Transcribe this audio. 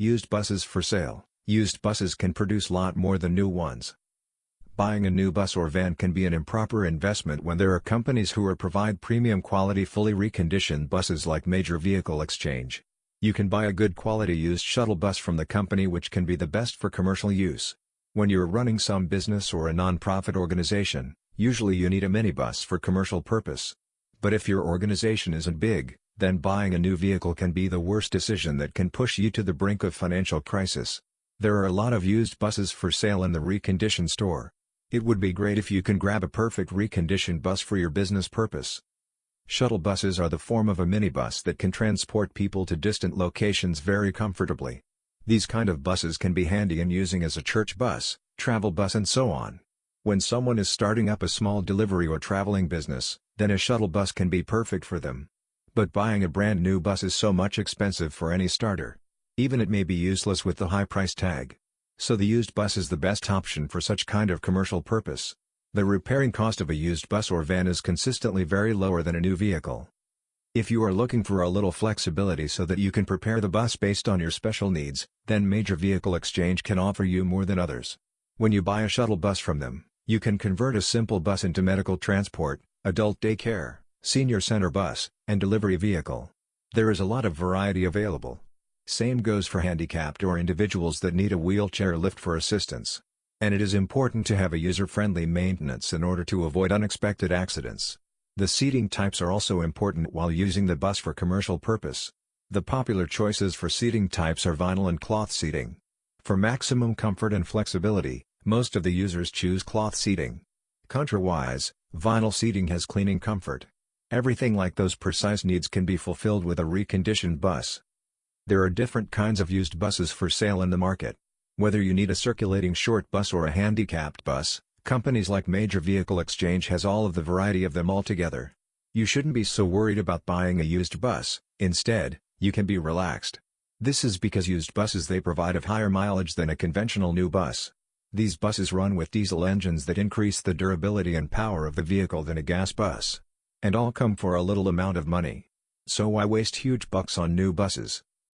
Used buses for sale Used buses can produce lot more than new ones. Buying a new bus or van can be an improper investment when there are companies who are provide premium quality fully reconditioned buses like Major Vehicle Exchange. You can buy a good quality used shuttle bus from the company which can be the best for commercial use. When you're running some business or a non-profit organization, usually you need a minibus for commercial purpose. But if your organization isn't big, then buying a new vehicle can be the worst decision that can push you to the brink of financial crisis. There are a lot of used buses for sale in the reconditioned store. It would be great if you can grab a perfect reconditioned bus for your business purpose. Shuttle buses are the form of a minibus that can transport people to distant locations very comfortably. These kind of buses can be handy in using as a church bus, travel bus and so on. When someone is starting up a small delivery or traveling business, then a shuttle bus can be perfect for them. But buying a brand new bus is so much expensive for any starter. Even it may be useless with the high price tag. So the used bus is the best option for such kind of commercial purpose. The repairing cost of a used bus or van is consistently very lower than a new vehicle. If you are looking for a little flexibility so that you can prepare the bus based on your special needs, then Major Vehicle Exchange can offer you more than others. When you buy a shuttle bus from them, you can convert a simple bus into medical transport, adult daycare, senior center bus, and delivery vehicle. There is a lot of variety available. Same goes for handicapped or individuals that need a wheelchair lift for assistance. And it is important to have a user-friendly maintenance in order to avoid unexpected accidents. The seating types are also important while using the bus for commercial purpose. The popular choices for seating types are vinyl and cloth seating. For maximum comfort and flexibility, most of the users choose cloth seating. Contrawise, vinyl seating has cleaning comfort. Everything like those precise needs can be fulfilled with a reconditioned bus. There are different kinds of used buses for sale in the market. Whether you need a circulating short bus or a handicapped bus, companies like Major Vehicle Exchange has all of the variety of them all together. You shouldn't be so worried about buying a used bus, instead, you can be relaxed. This is because used buses they provide have higher mileage than a conventional new bus. These buses run with diesel engines that increase the durability and power of the vehicle than a gas bus. And all come for a little amount of money. So why waste huge bucks on new buses?